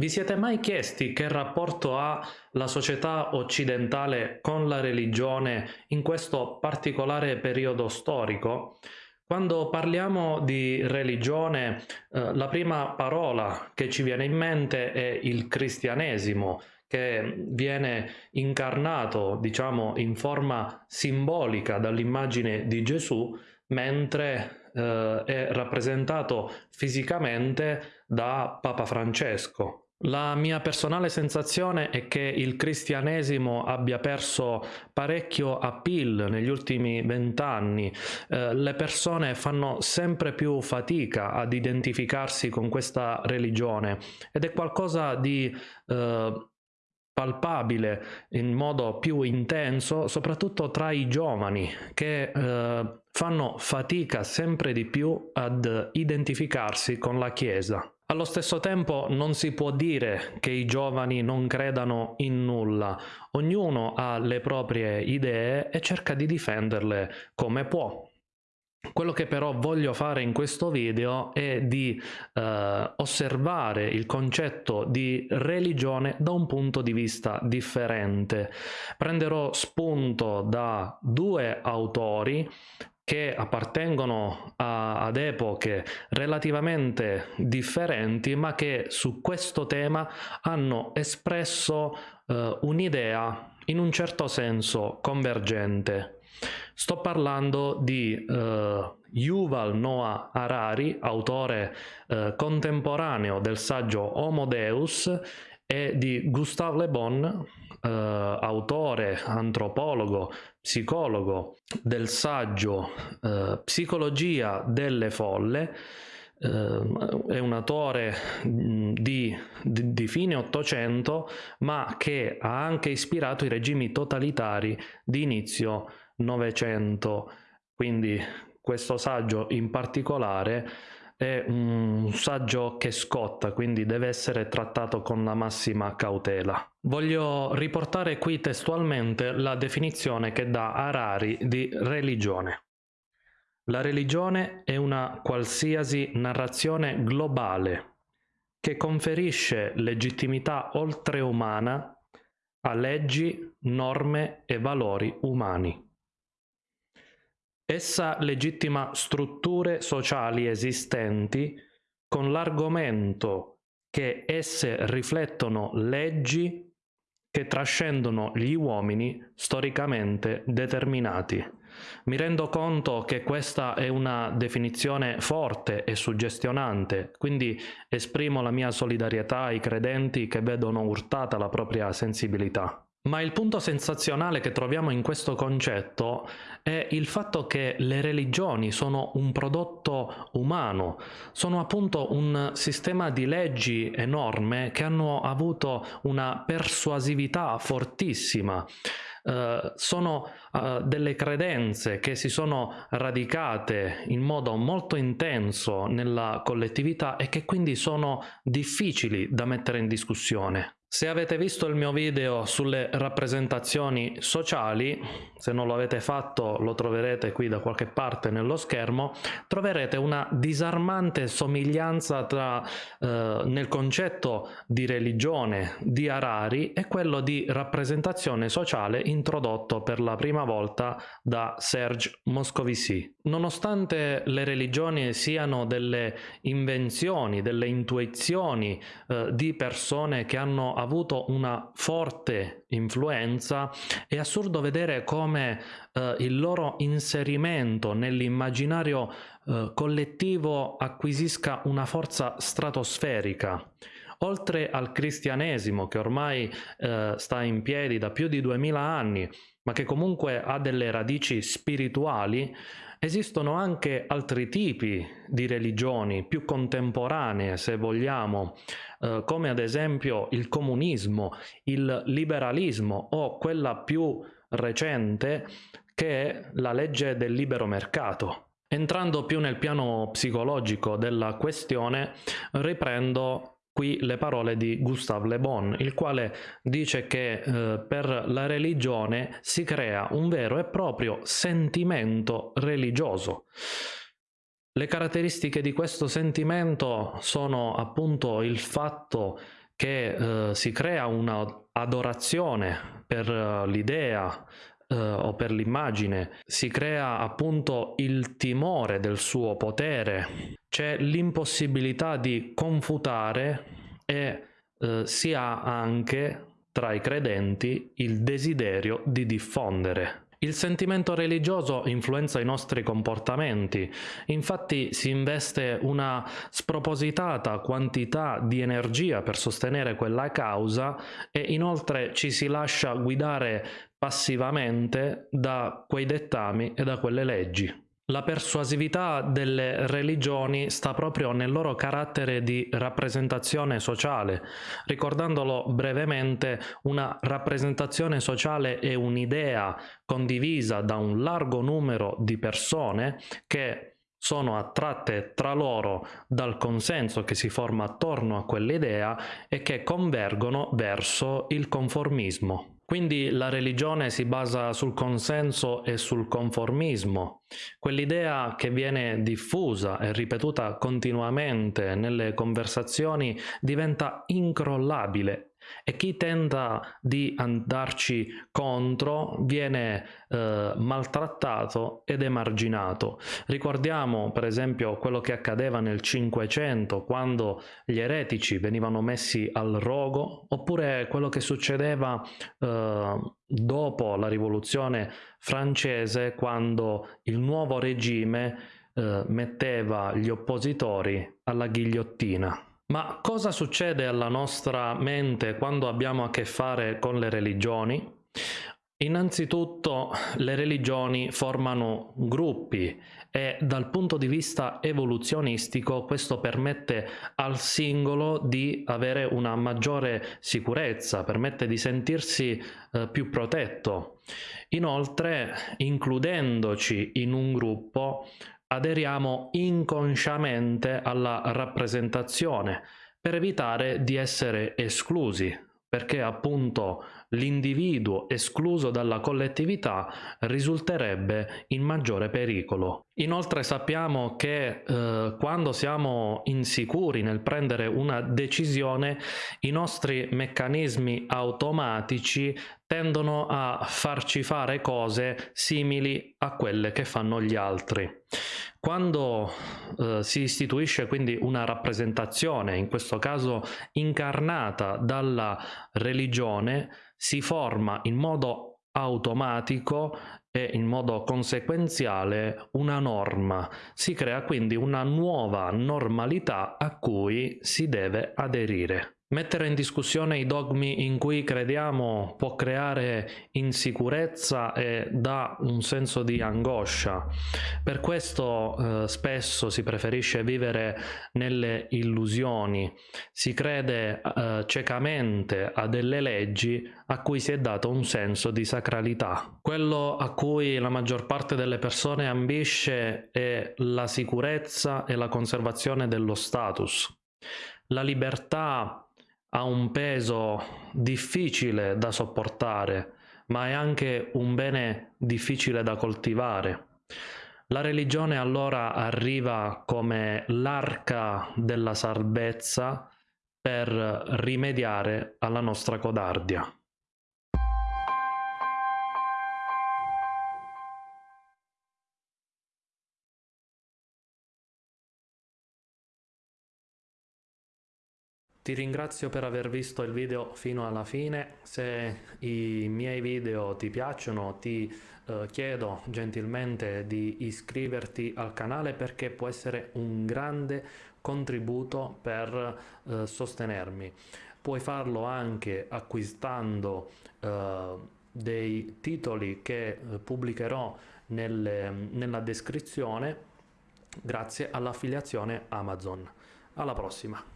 Vi siete mai chiesti che rapporto ha la società occidentale con la religione in questo particolare periodo storico? Quando parliamo di religione, eh, la prima parola che ci viene in mente è il cristianesimo, che viene incarnato, diciamo, in forma simbolica dall'immagine di Gesù, mentre eh, è rappresentato fisicamente da Papa Francesco. La mia personale sensazione è che il cristianesimo abbia perso parecchio appeal negli ultimi vent'anni. Eh, le persone fanno sempre più fatica ad identificarsi con questa religione ed è qualcosa di eh, palpabile in modo più intenso, soprattutto tra i giovani che eh, fanno fatica sempre di più ad identificarsi con la Chiesa. Allo stesso tempo non si può dire che i giovani non credano in nulla, ognuno ha le proprie idee e cerca di difenderle come può. Quello che però voglio fare in questo video è di eh, osservare il concetto di religione da un punto di vista differente. Prenderò spunto da due autori che appartengono a, ad epoche relativamente differenti ma che su questo tema hanno espresso eh, un'idea in un certo senso convergente. Sto parlando di eh, Yuval Noah Harari, autore eh, contemporaneo del saggio Homo Deus, e di Gustave Le Bon, eh, autore, antropologo, psicologo del saggio eh, Psicologia delle folle, Uh, è un autore di, di, di, fine Ottocento, ma che ha anche ispirato i regimi totalitari di inizio Novecento. Quindi questo saggio in particolare è un saggio che scotta, quindi deve essere trattato con la massima cautela. Voglio riportare qui testualmente la definizione che dà Harari di religione. La religione è una qualsiasi narrazione globale che conferisce legittimità oltreumana a leggi, norme e valori umani. Essa legittima strutture sociali esistenti con l'argomento che esse riflettono leggi che trascendono gli uomini storicamente determinati. Mi rendo conto che questa è una definizione forte e suggestionante, quindi esprimo la mia solidarietà ai credenti che vedono urtata la propria sensibilità. Ma il punto sensazionale che troviamo in questo concetto è il fatto che le religioni sono un prodotto umano, sono appunto un sistema di leggi e norme che hanno avuto una persuasività fortissima. Uh, sono uh, delle credenze che si sono radicate in modo molto intenso nella collettività e che quindi sono difficili da mettere in discussione. Se avete visto il mio video sulle rappresentazioni sociali, se non lo avete fatto lo troverete qui da qualche parte nello schermo, troverete una disarmante somiglianza tra, eh, nel concetto di religione di Harari e quello di rappresentazione sociale introdotto per la prima volta da Serge Moscovici. Nonostante le religioni siano delle invenzioni, delle intuizioni eh, di persone che hanno avuto una forte influenza, è assurdo vedere come eh, il loro inserimento nell'immaginario eh, collettivo acquisisca una forza stratosferica. Oltre al cristianesimo che ormai eh, sta in piedi da più di duemila anni, ma che comunque ha delle radici spirituali, Esistono anche altri tipi di religioni più contemporanee, se vogliamo, eh, come ad esempio il comunismo, il liberalismo o quella più recente che è la legge del libero mercato. Entrando più nel piano psicologico della questione, riprendo qui le parole di Gustave Le Bon, il quale dice che eh, per la religione si crea un vero e proprio sentimento religioso. Le caratteristiche di questo sentimento sono appunto il fatto che eh, si crea un'adorazione per uh, l'idea uh, o per l'immagine, si crea appunto il timore del suo potere, c'è l'impossibilità di confutare e uh, si ha anche tra i credenti il desiderio di diffondere. Il sentimento religioso influenza i nostri comportamenti, infatti si investe una spropositata quantità di energia per sostenere quella causa e inoltre ci si lascia guidare passivamente da quei dettami e da quelle leggi. La persuasività delle religioni sta proprio nel loro carattere di rappresentazione sociale. Ricordandolo brevemente, una rappresentazione sociale è un'idea condivisa da un largo numero di persone che sono attratte tra loro dal consenso che si forma attorno a quell'idea e che convergono verso il conformismo. Quindi la religione si basa sul consenso e sul conformismo, quell'idea che viene diffusa e ripetuta continuamente nelle conversazioni diventa incrollabile e chi tenta di andarci contro viene eh, maltrattato ed emarginato. Ricordiamo per esempio quello che accadeva nel Cinquecento quando gli eretici venivano messi al rogo oppure quello che succedeva eh, dopo la rivoluzione francese quando il nuovo regime eh, metteva gli oppositori alla ghigliottina. Ma cosa succede alla nostra mente quando abbiamo a che fare con le religioni? Innanzitutto le religioni formano gruppi e dal punto di vista evoluzionistico questo permette al singolo di avere una maggiore sicurezza, permette di sentirsi eh, più protetto. Inoltre, includendoci in un gruppo, aderiamo inconsciamente alla rappresentazione per evitare di essere esclusi, perché appunto l'individuo escluso dalla collettività risulterebbe in maggiore pericolo. Inoltre sappiamo che eh, quando siamo insicuri nel prendere una decisione i nostri meccanismi automatici tendono a farci fare cose simili a quelle che fanno gli altri. Quando eh, si istituisce quindi una rappresentazione, in questo caso incarnata dalla religione, si forma in modo automatico e in modo conseguenziale una norma. Si crea quindi una nuova normalità a cui si deve aderire. Mettere in discussione i dogmi in cui crediamo può creare insicurezza e dà un senso di angoscia. Per questo eh, spesso si preferisce vivere nelle illusioni, si crede eh, ciecamente a delle leggi a cui si è dato un senso di sacralità. Quello a cui la maggior parte delle persone ambisce è la sicurezza e la conservazione dello status. La libertà ha un peso difficile da sopportare, ma è anche un bene difficile da coltivare. La religione allora arriva come l'arca della salvezza per rimediare alla nostra codardia. Ti ringrazio per aver visto il video fino alla fine, se i miei video ti piacciono ti eh, chiedo gentilmente di iscriverti al canale perché può essere un grande contributo per eh, sostenermi. Puoi farlo anche acquistando eh, dei titoli che eh, pubblicherò nelle, nella descrizione grazie all'affiliazione Amazon. Alla prossima!